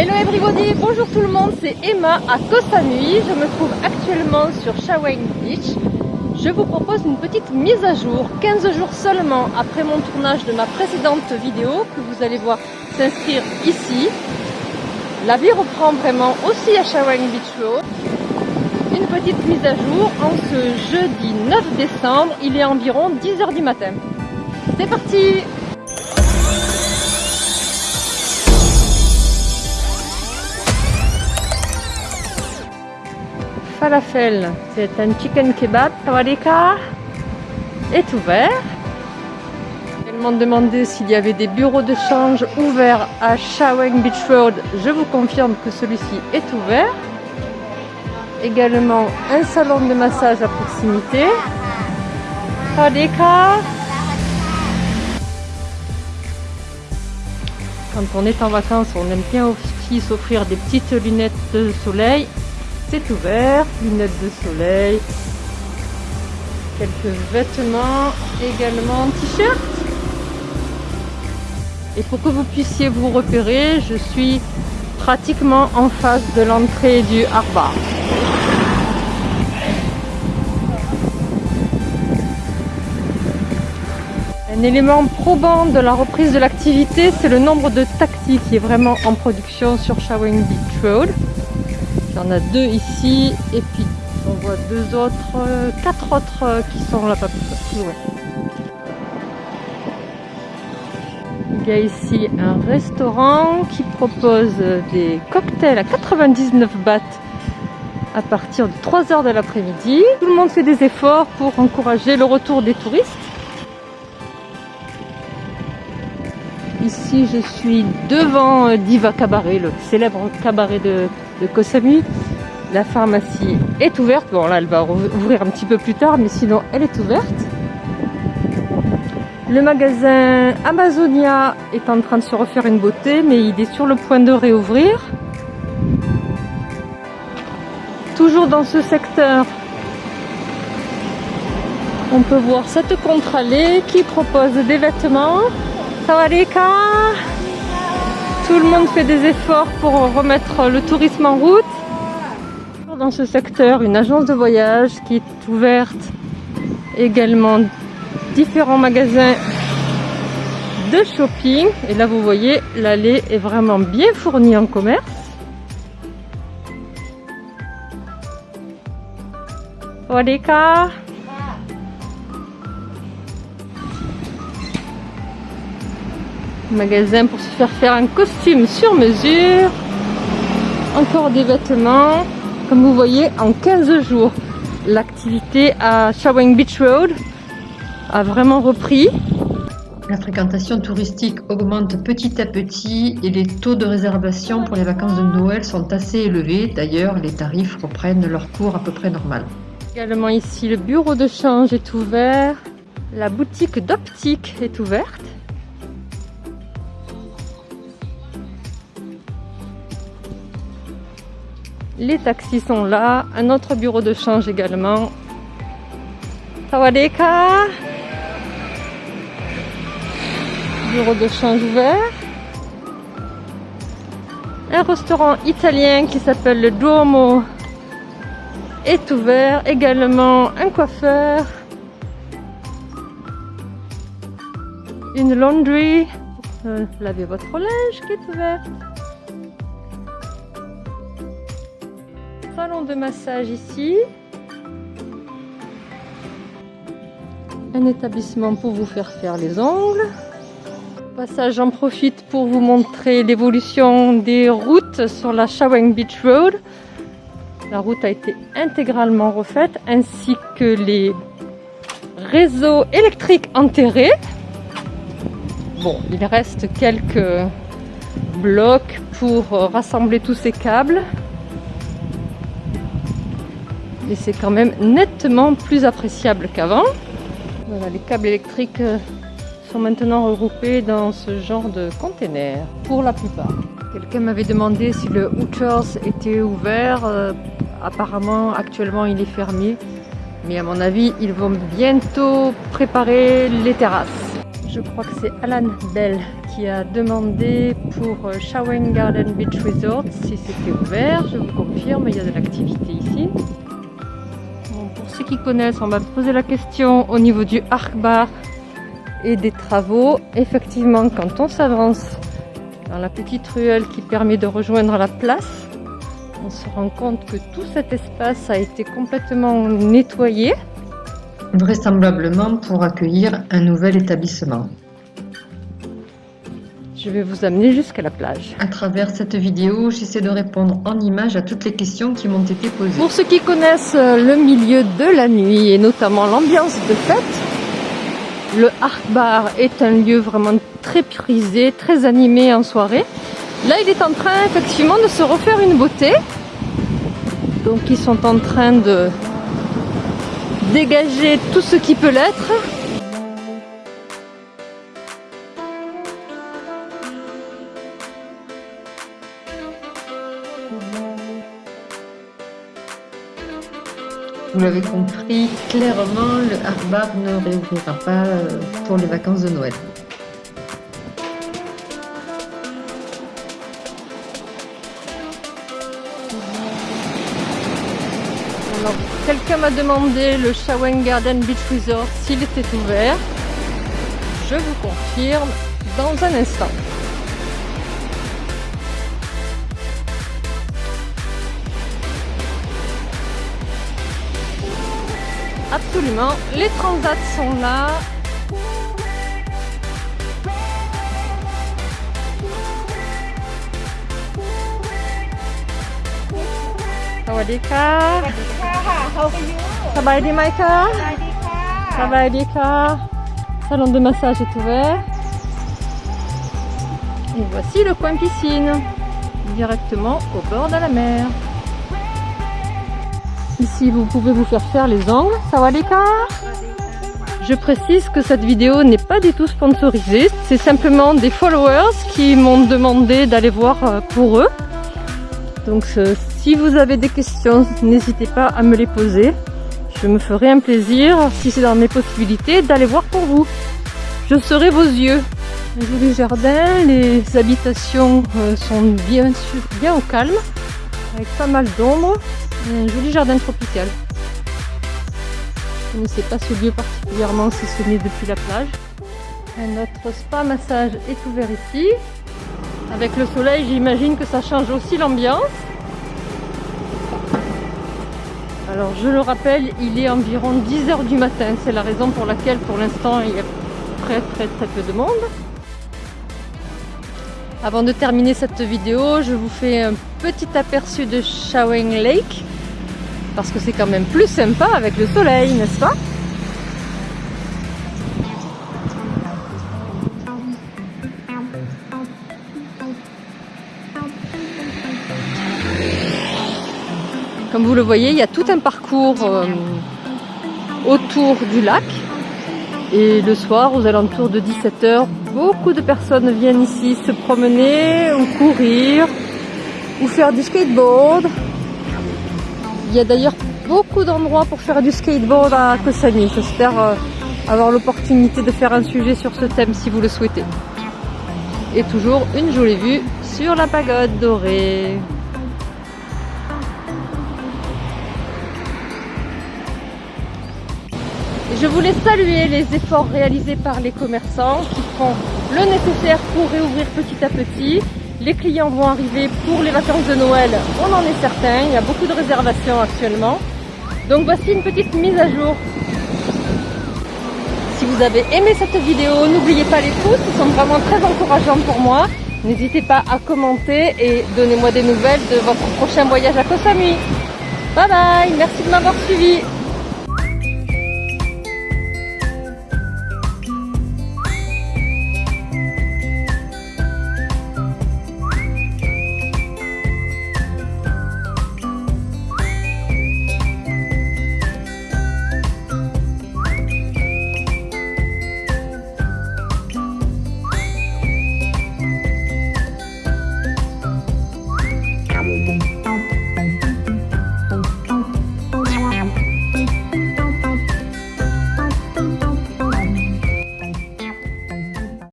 Hello everybody, bonjour tout le monde, c'est Emma à Koh Samui. Je me trouve actuellement sur Shawang Beach. Je vous propose une petite mise à jour, 15 jours seulement après mon tournage de ma précédente vidéo que vous allez voir s'inscrire ici. La vie reprend vraiment aussi à Shawang Beach Road. Une petite mise à jour en ce jeudi 9 décembre, il est environ 10h du matin. C'est parti falafel, c'est un chicken kebab, sawadika, est ouvert. Ils m'ont demandé s'il y avait des bureaux de change ouverts à Shawang Beach Road. Je vous confirme que celui-ci est ouvert. Également un salon de massage à proximité. Sawadika. Quand on est en vacances, on aime bien aussi s'offrir des petites lunettes de soleil c'est ouvert, lunettes de soleil, quelques vêtements, également t-shirt. Et pour que vous puissiez vous repérer, je suis pratiquement en face de l'entrée du Harbar. Un élément probant de la reprise de l'activité, c'est le nombre de taxis qui est vraiment en production sur Shawang Beach Road. Il y en a deux ici et puis on voit deux autres, euh, quatre autres euh, qui sont là-bas plus. Il y a ici un restaurant qui propose des cocktails à 99 bahts à partir de 3 heures de l'après-midi. Tout le monde fait des efforts pour encourager le retour des touristes. Ici, je suis devant euh, Diva Cabaret, le célèbre cabaret de, Samui. La pharmacie est ouverte. Bon, là, elle va ouvrir un petit peu plus tard, mais sinon, elle est ouverte. Le magasin Amazonia est en train de se refaire une beauté, mais il est sur le point de réouvrir. Toujours dans ce secteur, on peut voir cette contre-allée qui propose des vêtements tout le monde fait des efforts pour remettre le tourisme en route. Dans ce secteur, une agence de voyage qui est ouverte. Également différents magasins de shopping. Et là, vous voyez, l'allée est vraiment bien fournie en commerce. Magasin pour se faire faire un costume sur mesure. Encore des vêtements. Comme vous voyez, en 15 jours, l'activité à Shawang Beach Road a vraiment repris. La fréquentation touristique augmente petit à petit et les taux de réservation pour les vacances de Noël sont assez élevés. D'ailleurs, les tarifs reprennent leur cours à peu près normal. Également ici, le bureau de change est ouvert. La boutique d'optique est ouverte. Les taxis sont là. Un autre bureau de change également. Sawadeka. Bureau de change ouvert. Un restaurant italien qui s'appelle le Duomo est ouvert. Également un coiffeur. Une laundry. Euh, lavez votre linge qui est ouverte. Salon de massage ici. Un établissement pour vous faire faire les ongles. Passage, j'en profite pour vous montrer l'évolution des routes sur la Shawang Beach Road. La route a été intégralement refaite ainsi que les réseaux électriques enterrés. Bon, il reste quelques blocs pour rassembler tous ces câbles et c'est quand même nettement plus appréciable qu'avant. Voilà, les câbles électriques euh, sont maintenant regroupés dans ce genre de container, pour la plupart. Quelqu'un m'avait demandé si le Hooters était ouvert. Euh, apparemment, actuellement, il est fermé. Mais à mon avis, ils vont bientôt préparer les terrasses. Je crois que c'est Alan Bell qui a demandé pour euh, Shawang Garden Beach Resort si c'était ouvert. Je vous confirme, il y a de l'activité ici. Connaissent, on va poser la question au niveau du Arc Bar et des travaux. Effectivement, quand on s'avance dans la petite ruelle qui permet de rejoindre la place, on se rend compte que tout cet espace a été complètement nettoyé. Vraisemblablement pour accueillir un nouvel établissement. Je vais vous amener jusqu'à la plage. À travers cette vidéo, j'essaie de répondre en images à toutes les questions qui m'ont été posées. Pour ceux qui connaissent le milieu de la nuit et notamment l'ambiance de fête, le Art Bar est un lieu vraiment très prisé, très animé en soirée. Là, il est en train effectivement de se refaire une beauté. Donc, ils sont en train de dégager tout ce qui peut l'être. Vous l'avez compris, clairement, le Harbar ne réouvrira pas euh, pour les vacances de Noël. Alors, quelqu'un m'a demandé le Shawang Garden Beach Resort s'il était ouvert. Je vous confirme dans un instant. Absolument. Les transats sont là. Sawadika. Sawadika. Sawadika. Salon de massage est ouvert. Et voici le coin piscine, directement au bord de la mer. Ici, vous pouvez vous faire faire les ongles. Sawadika Je précise que cette vidéo n'est pas du tout sponsorisée. C'est simplement des followers qui m'ont demandé d'aller voir euh, pour eux. Donc euh, si vous avez des questions, n'hésitez pas à me les poser. Je me ferai un plaisir, si c'est dans mes possibilités, d'aller voir pour vous. Je serai vos yeux. Un joli jardin, les habitations euh, sont bien sûr bien au calme, avec pas mal d'ombre un joli jardin tropical. Je ne sais pas ce lieu particulièrement si ce n'est depuis la plage. Notre spa massage est ouvert ici. Avec le soleil, j'imagine que ça change aussi l'ambiance. Alors je le rappelle, il est environ 10h du matin. C'est la raison pour laquelle pour l'instant il y a très très très peu de monde. Avant de terminer cette vidéo, je vous fais un petit aperçu de Shawang Lake parce que c'est quand même plus sympa avec le soleil, n'est-ce pas? Comme vous le voyez, il y a tout un parcours euh, autour du lac. Et le soir, aux alentours de 17h, beaucoup de personnes viennent ici se promener ou courir ou faire du skateboard. Il y a d'ailleurs beaucoup d'endroits pour faire du skateboard à Kosani. J'espère euh, avoir l'opportunité de faire un sujet sur ce thème si vous le souhaitez. Et toujours une jolie vue sur la pagode dorée. Je voulais saluer les efforts réalisés par les commerçants qui font le nécessaire pour réouvrir petit à petit. Les clients vont arriver pour les vacances de Noël, on en est certain, il y a beaucoup de réservations actuellement. Donc voici une petite mise à jour. Si vous avez aimé cette vidéo, n'oubliez pas les pouces, ils sont vraiment très encourageants pour moi. N'hésitez pas à commenter et donnez-moi des nouvelles de votre prochain voyage à Koh. Bye bye, merci de m'avoir suivi.